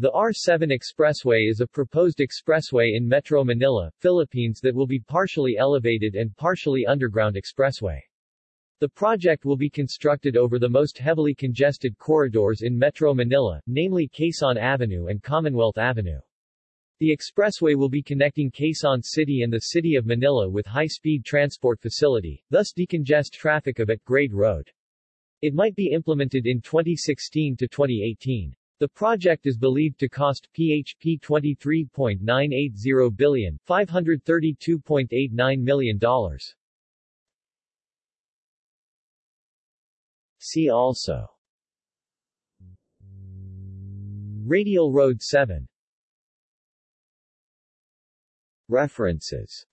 The R7 Expressway is a proposed expressway in Metro Manila, Philippines that will be partially elevated and partially underground expressway. The project will be constructed over the most heavily congested corridors in Metro Manila, namely Quezon Avenue and Commonwealth Avenue. The expressway will be connecting Quezon City and the City of Manila with high-speed transport facility, thus decongest traffic of at-grade road. It might be implemented in 2016 to 2018. The project is believed to cost PHP 23.980 billion, $532.89 million. See also. Radial Road 7 References